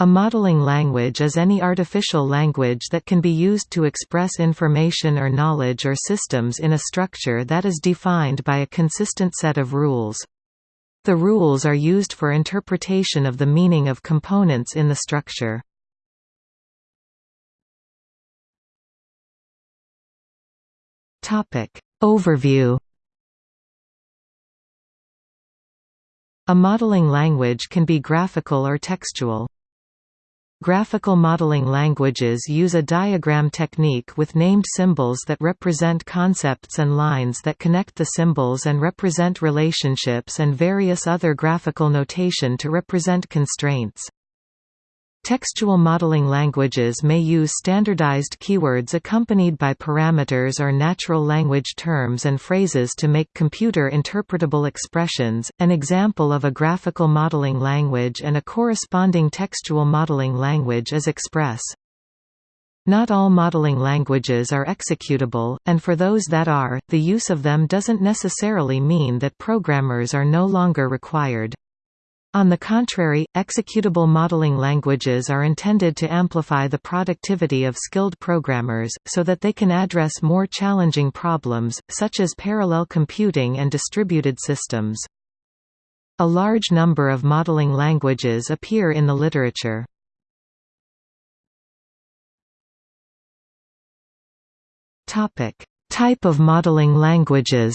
A modeling language is any artificial language that can be used to express information or knowledge or systems in a structure that is defined by a consistent set of rules. The rules are used for interpretation of the meaning of components in the structure. Overview A modeling language can be graphical or textual. Graphical modeling languages use a diagram technique with named symbols that represent concepts and lines that connect the symbols and represent relationships and various other graphical notation to represent constraints. Textual modeling languages may use standardized keywords accompanied by parameters or natural language terms and phrases to make computer interpretable expressions. An example of a graphical modeling language and a corresponding textual modeling language is Express. Not all modeling languages are executable, and for those that are, the use of them doesn't necessarily mean that programmers are no longer required. On the contrary, executable modeling languages are intended to amplify the productivity of skilled programmers, so that they can address more challenging problems, such as parallel computing and distributed systems. A large number of modeling languages appear in the literature. Type of modeling languages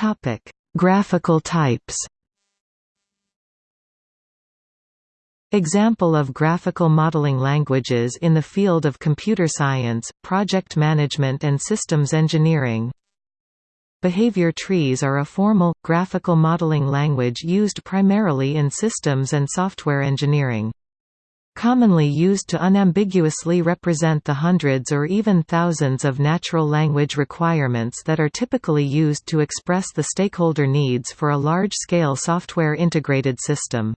Topic: Graphical types. Example of graphical modeling languages in the field of computer science, project management and systems engineering. Behavior trees are a formal, graphical modeling language used primarily in systems and software engineering commonly used to unambiguously represent the hundreds or even thousands of natural language requirements that are typically used to express the stakeholder needs for a large-scale software integrated system.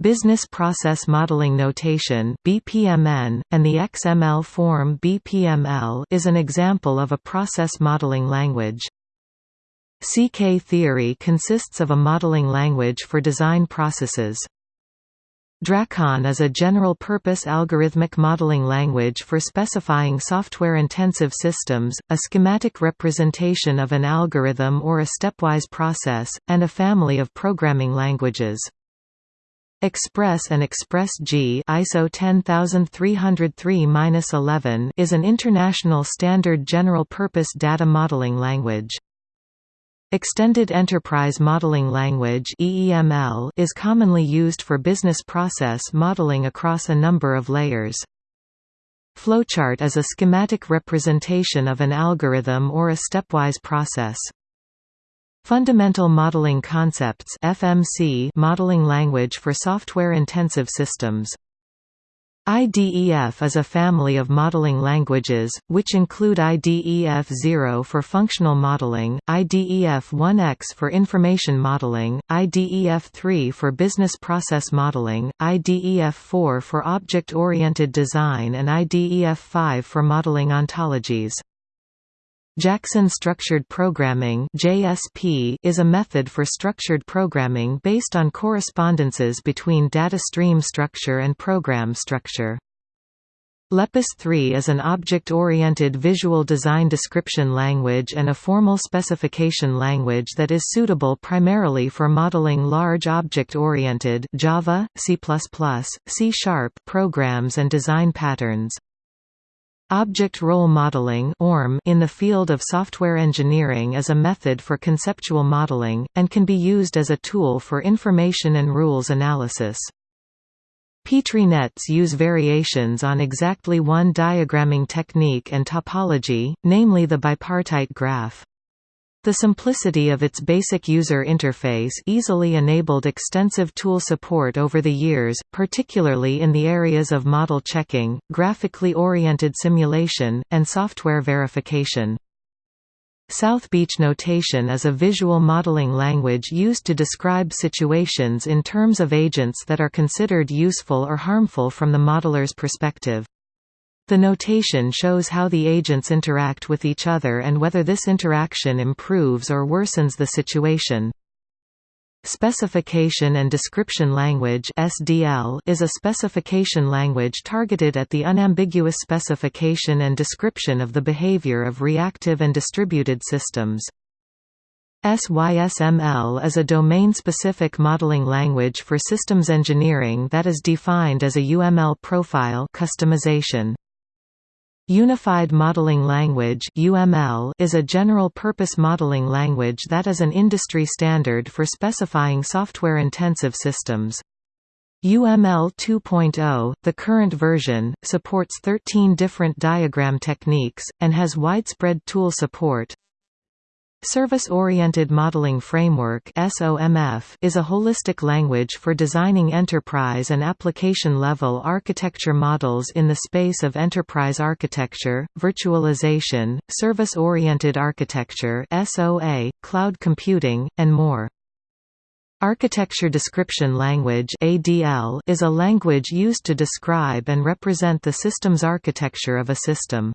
Business Process Modeling Notation (BPMN) and the XML form BPML is an example of a process modeling language. CK theory consists of a modeling language for design processes. DRAKON is a general-purpose algorithmic modeling language for specifying software-intensive systems, a schematic representation of an algorithm or a stepwise process, and a family of programming languages. Express and Express-G ISO 10303-11 is an international standard general-purpose data modeling language. Extended Enterprise Modeling Language (EEML) is commonly used for business process modeling across a number of layers. Flowchart is a schematic representation of an algorithm or a stepwise process. Fundamental Modeling Concepts (FMC) modeling language for software-intensive systems IDEF is a family of modeling languages, which include IDEF-0 for functional modeling, IDEF-1X for information modeling, IDEF-3 for business process modeling, IDEF-4 for object-oriented design and IDEF-5 for modeling ontologies. Jackson Structured Programming (JSP) is a method for structured programming based on correspondences between data stream structure and program structure. Lepus 3 is an object-oriented visual design description language and a formal specification language that is suitable primarily for modeling large object-oriented Java, C++, C# programs and design patterns. Object Role Modeling in the field of software engineering is a method for conceptual modeling, and can be used as a tool for information and rules analysis. Petri nets use variations on exactly one diagramming technique and topology, namely the bipartite graph. The simplicity of its basic user interface easily enabled extensive tool support over the years, particularly in the areas of model checking, graphically oriented simulation, and software verification. South Beach notation is a visual modeling language used to describe situations in terms of agents that are considered useful or harmful from the modeler's perspective. The notation shows how the agents interact with each other and whether this interaction improves or worsens the situation. Specification and Description Language (SDL) is a specification language targeted at the unambiguous specification and description of the behavior of reactive and distributed systems. SYSML is a domain-specific modeling language for systems engineering that is defined as a UML profile customization. Unified Modeling Language (UML) is a general-purpose modeling language that is an industry standard for specifying software-intensive systems. UML 2.0, the current version, supports 13 different diagram techniques, and has widespread tool support. Service-Oriented Modeling Framework is a holistic language for designing enterprise and application-level architecture models in the space of enterprise architecture, virtualization, service-oriented architecture cloud computing, and more. Architecture Description Language is a language used to describe and represent the system's architecture of a system.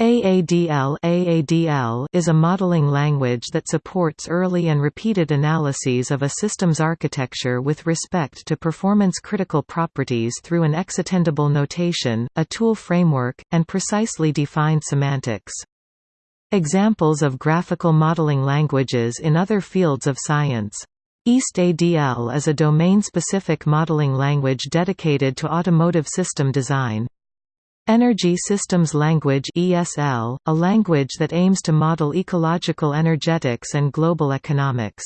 AADL, AADL is a modeling language that supports early and repeated analyses of a system's architecture with respect to performance-critical properties through an extendable notation, a tool framework, and precisely defined semantics. Examples of graphical modeling languages in other fields of science. EAST-ADL is a domain-specific modeling language dedicated to automotive system design. Energy Systems Language ESL, a language that aims to model ecological energetics and global economics.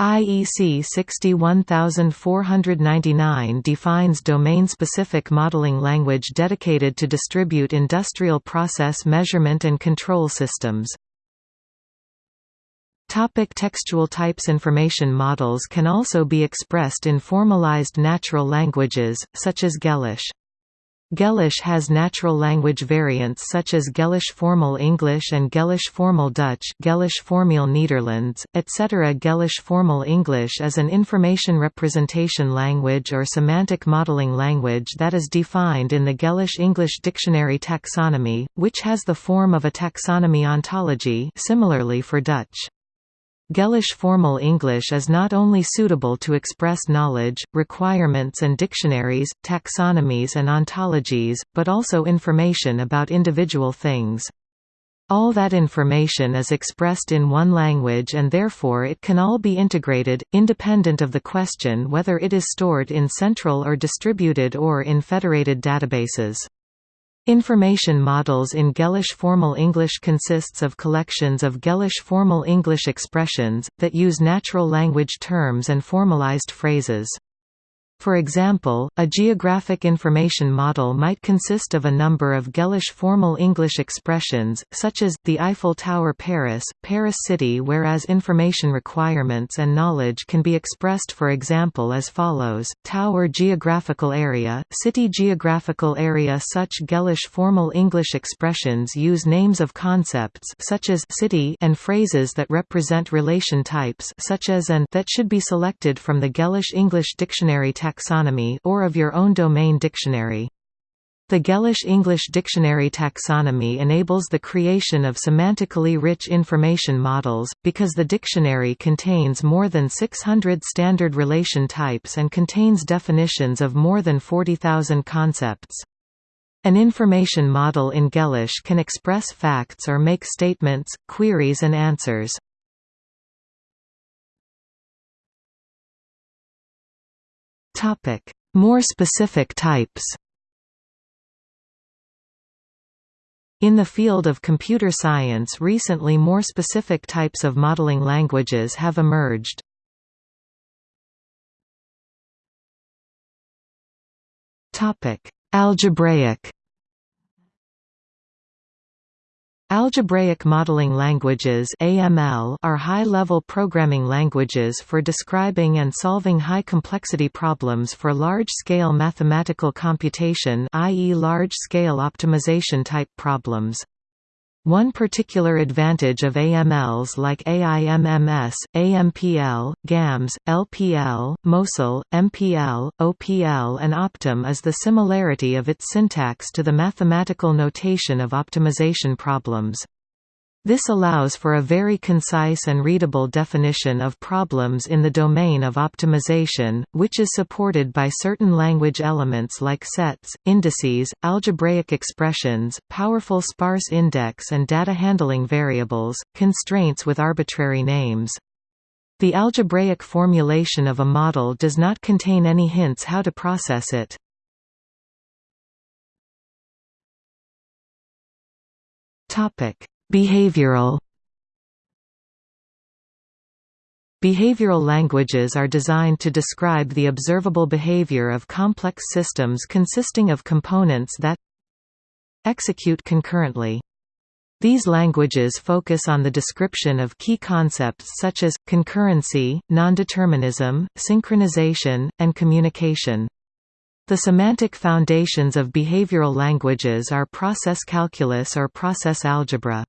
IEC 61499 defines domain-specific modeling language dedicated to distribute industrial process measurement and control systems. Topic textual types Information models can also be expressed in formalized natural languages, such as Gellish. Gellish has natural language variants such as Gellish Formal English and Gellish Formal Dutch Gellish Formeel Nederlands, etc. Gellish Formal English is an information representation language or semantic modeling language that is defined in the Gellish English Dictionary taxonomy, which has the form of a taxonomy ontology similarly for Dutch. Gellish formal English is not only suitable to express knowledge, requirements and dictionaries, taxonomies and ontologies, but also information about individual things. All that information is expressed in one language and therefore it can all be integrated, independent of the question whether it is stored in central or distributed or in federated databases. Information models in Gellish Formal English consists of collections of Gellish Formal English expressions, that use natural language terms and formalized phrases. For example, a geographic information model might consist of a number of Gellish formal English expressions, such as, the Eiffel Tower Paris, Paris City whereas information requirements and knowledge can be expressed for example as follows, Tower geographical area, City geographical area Such Gellish formal English expressions use names of concepts such as city and phrases that represent relation types such as an that should be selected from the Gellish English Dictionary text taxonomy or of your own domain dictionary. The Gellish English Dictionary taxonomy enables the creation of semantically rich information models, because the dictionary contains more than 600 standard relation types and contains definitions of more than 40,000 concepts. An information model in Gellish can express facts or make statements, queries and answers. More specific types. In the field of computer science recently more specific types of modeling languages have emerged. Algebraic Algebraic modeling languages (AML) are high-level programming languages for describing and solving high-complexity problems for large-scale mathematical computation, i.e. large-scale optimization type problems. One particular advantage of AMLs like AIMMS, AMPL, GAMS, LPL, Mosel, MPL, OPL and OptimJ is the similarity of its syntax to the mathematical notation of optimization problems. This allows for a very concise and readable definition of problems in the domain of optimization, which is supported by certain language elements like sets, indices, algebraic expressions, powerful sparse index and data handling variables, constraints with arbitrary names. The algebraic formulation of a model does not contain any hints how to process it. Topic Behavioral Behavioral languages are designed to describe the observable behavior of complex systems consisting of components that execute concurrently. These languages focus on the description of key concepts such as, concurrency, nondeterminism, synchronization, and communication. The semantic foundations of behavioral languages are process calculus or process algebra.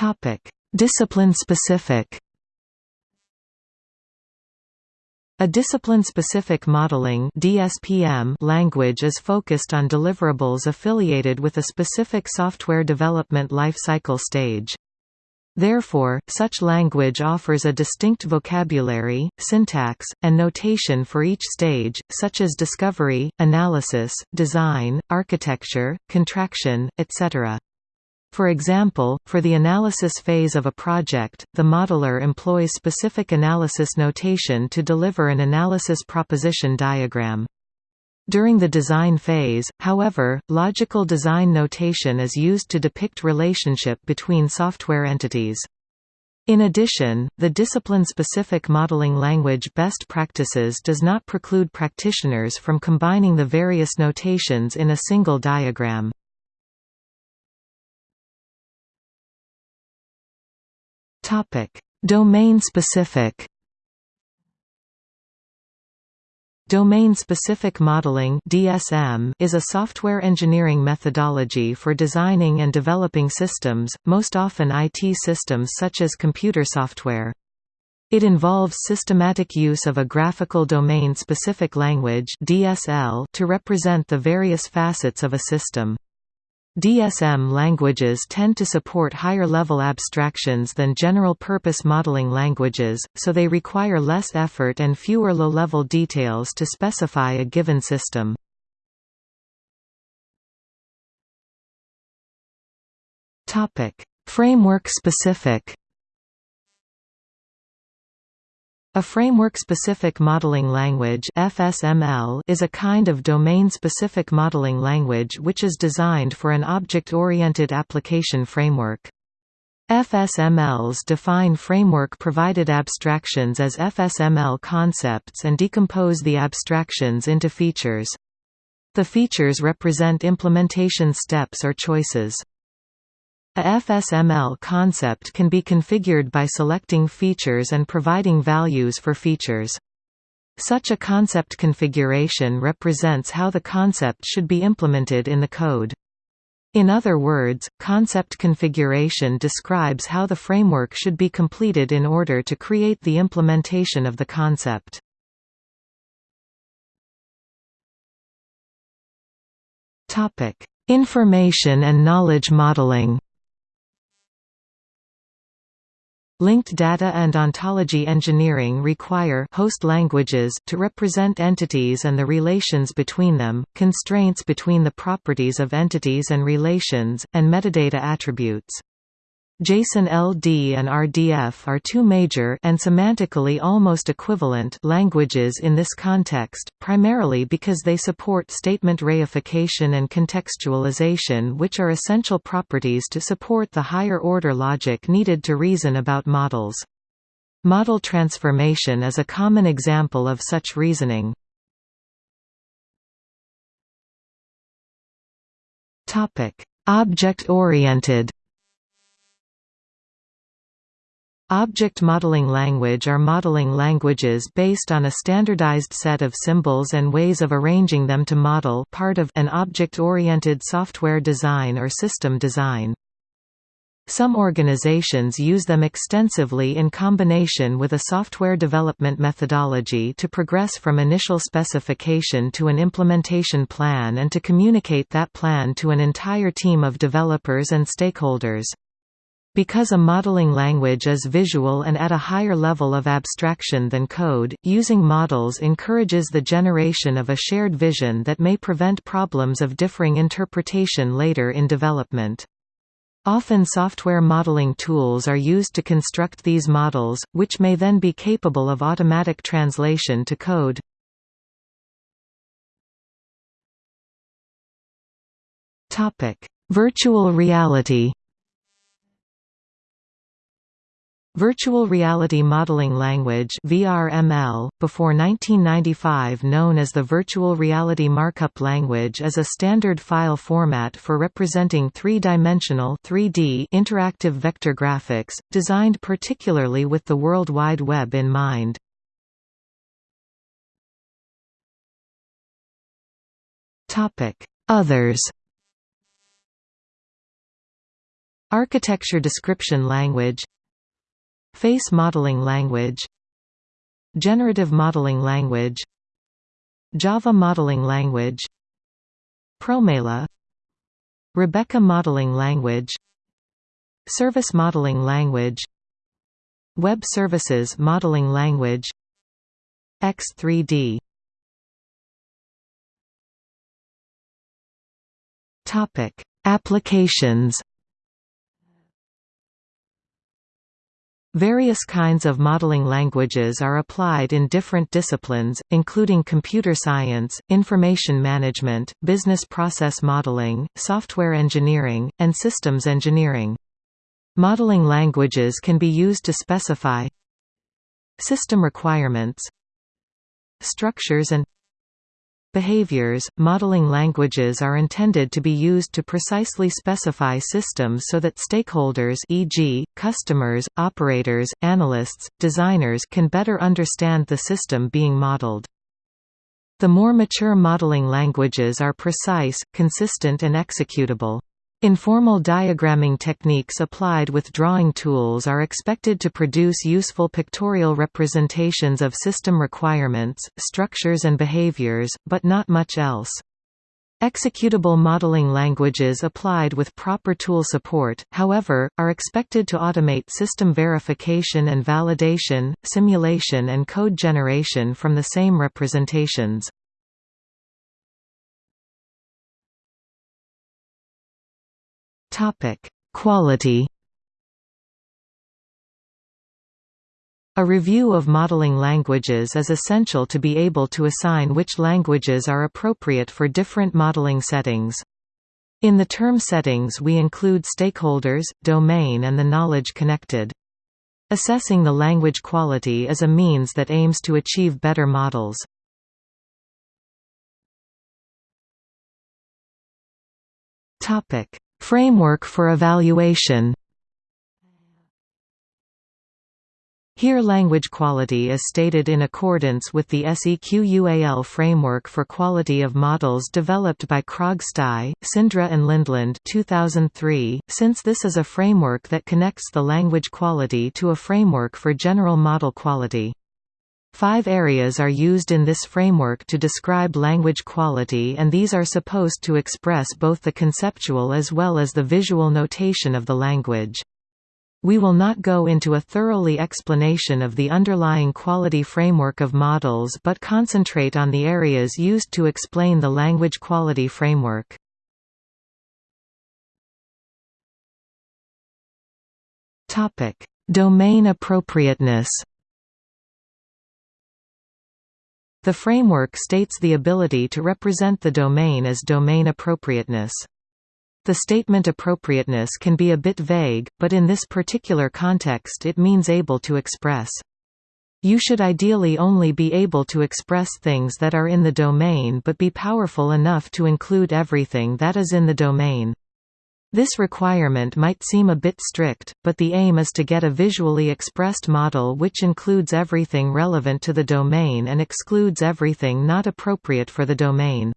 Topic: Discipline-specific. A discipline-specific modeling (DSPM) language is focused on deliverables affiliated with a specific software development lifecycle stage. Therefore, such language offers a distinct vocabulary, syntax, and notation for each stage, such as discovery, analysis, design, architecture, contraction, etc. For example, for the analysis phase of a project, the modeler employs specific analysis notation to deliver an analysis proposition diagram. During the design phase, however, logical design notation is used to depict relationship between software entities. In addition, the discipline-specific modeling language best practices does not preclude practitioners from combining the various notations in a single diagram. Topic: Domain-specific. Domain-specific modeling (DSM) is a software engineering methodology for designing and developing systems, most often IT systems such as computer software. It involves systematic use of a graphical domain-specific language (DSL) to represent the various facets of a system. DSM languages tend to support higher-level abstractions than general-purpose modeling languages, so they require less effort and fewer low-level details to specify a given system. Framework-specific A framework-specific modeling language (FSML) is a kind of domain-specific modeling language which is designed for an object-oriented application framework. FSMLs define framework-provided abstractions as FSML concepts and decompose the abstractions into features. The features represent implementation steps or choices. A FSML concept can be configured by selecting features and providing values for features. Such a concept configuration represents how the concept should be implemented in the code. In other words, concept configuration describes how the framework should be completed in order to create the implementation of the concept. Information and knowledge modeling Linked data and ontology engineering require host languages to represent entities and the relations between them, constraints between the properties of entities and relations, and metadata attributes. JSON-LD and RDF are two major and semantically almost equivalent languages in this context, primarily because they support statement reification and contextualization which are essential properties to support the higher-order logic needed to reason about models. Model transformation is a common example of such reasoning. Object-oriented Object modeling language are modeling languages based on a standardized set of symbols and ways of arranging them to model part of an object-oriented software design or system design. Some organizations use them extensively in combination with a software development methodology to progress from initial specification to an implementation plan and to communicate that plan to an entire team of developers and stakeholders. Because a modeling language is visual and at a higher level of abstraction than code, using models encourages the generation of a shared vision that may prevent problems of differing interpretation later in development. Often software modeling tools are used to construct these models, which may then be capable of automatic translation to code. Virtual reality Virtual Reality Modeling Language VRML, before 1995 known as the Virtual Reality Markup Language is a standard file format for representing three-dimensional interactive vector graphics, designed particularly with the World Wide Web in mind. Others Architecture Description Language Face modeling language. Generative modeling language. Java modeling language. Promela. Rebeca modeling language. Service modeling language. Web services modeling language. X3D Topic. Applications Various kinds of modeling languages are applied in different disciplines, including computer science, information management, business process modeling, software engineering, and systems engineering. Modeling languages can be used to specify system requirements structures and Behaviors – Modeling languages are intended to be used to precisely specify systems so that stakeholders e.g., customers, operators, analysts, designers can better understand the system being modeled. The more mature modeling languages are precise, consistent and executable. Informal diagramming techniques applied with drawing tools are expected to produce useful pictorial representations of system requirements, structures and behaviors, but not much else. Executable modeling languages applied with proper tool support, however, are expected to automate system verification and validation, simulation and code generation from the same representations. Topic: Quality. A review of modeling languages is essential to be able to assign which languages are appropriate for different modeling settings. In the term settings we include stakeholders, domain and the knowledge connected. Assessing the language quality is a means that aims to achieve better models. Topic: Framework for evaluation Here language quality is stated in accordance with the SEQUAL framework for quality of models developed by Krogstie, Sindre and Lindland 2003, since this is a framework that connects the language quality to a framework for general model quality. Five areas are used in this framework to describe language quality and these are supposed to express both the conceptual as well as the visual notation of the language. We will not go into a thoroughly explanation of the underlying quality framework of models but concentrate on the areas used to explain the language quality framework. Domain appropriateness The framework states the ability to represent the domain as domain appropriateness. The statement appropriateness can be a bit vague, but in this particular context it means able to express. You should ideally only be able to express things that are in the domain but be powerful enough to include everything that is in the domain. This requirement might seem a bit strict, but the aim is to get a visually expressed model which includes everything relevant to the domain and excludes everything not appropriate for the domain.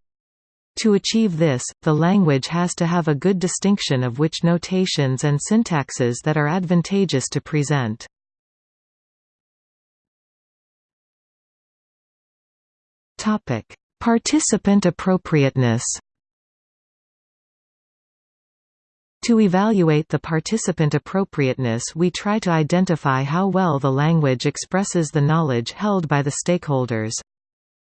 To achieve this, the language has to have a good distinction of which notations and syntaxes that are advantageous to present. Participant appropriateness To evaluate the participant appropriateness we try to identify how well the language expresses the knowledge held by the stakeholders.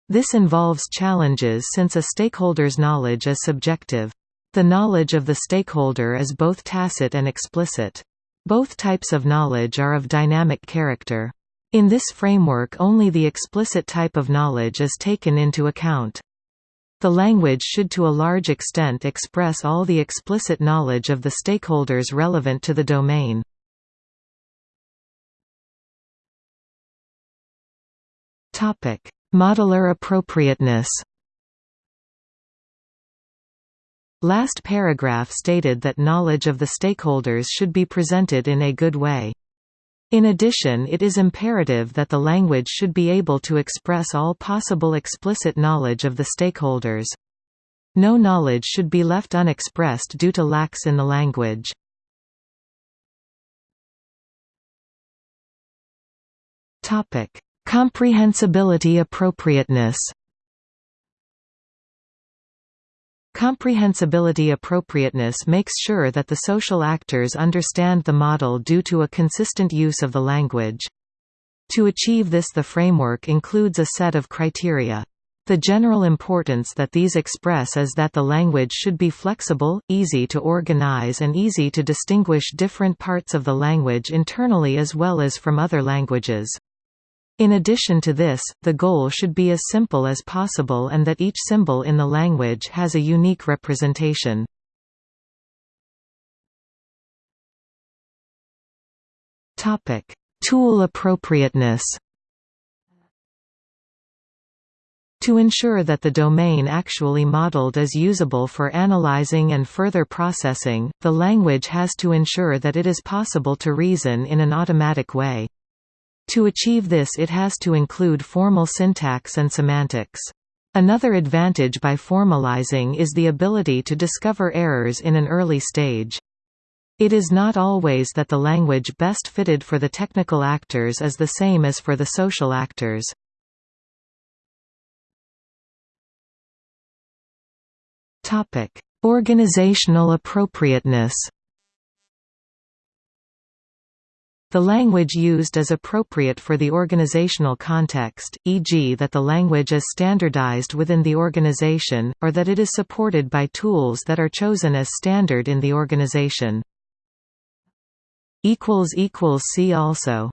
This involves challenges since a stakeholder's knowledge is subjective. The knowledge of the stakeholder is both tacit and explicit. Both types of knowledge are of dynamic character. In this framework only the explicit type of knowledge is taken into account. The language should to a large extent express all the explicit knowledge of the stakeholders relevant to the domain. Modeler appropriateness Last paragraph stated that knowledge of the stakeholders should be presented in a good way. In addition it is imperative that the language should be able to express all possible explicit knowledge of the stakeholders. No knowledge should be left unexpressed due to lacks in the language. Comprehensibility appropriateness Comprehensibility appropriateness makes sure that the social actors understand the model due to a consistent use of the language. To achieve this the framework includes a set of criteria. The general importance that these express is that the language should be flexible, easy to organize and easy to distinguish different parts of the language internally as well as from other languages. In addition to this, the goal should be as simple as possible and that each symbol in the language has a unique representation. Tool appropriateness To ensure that the domain actually modeled is usable for analyzing and further processing, the language has to ensure that it is possible to reason in an automatic way. To achieve this it has to include formal syntax and semantics. Another advantage by formalizing is the ability to discover errors in an early stage. It is not always that the language best fitted for the technical actors is the same as for the social actors. Organizational appropriateness The language used is appropriate for the organizational context, e.g. that the language is standardized within the organization, or that it is supported by tools that are chosen as standard in the organization. See also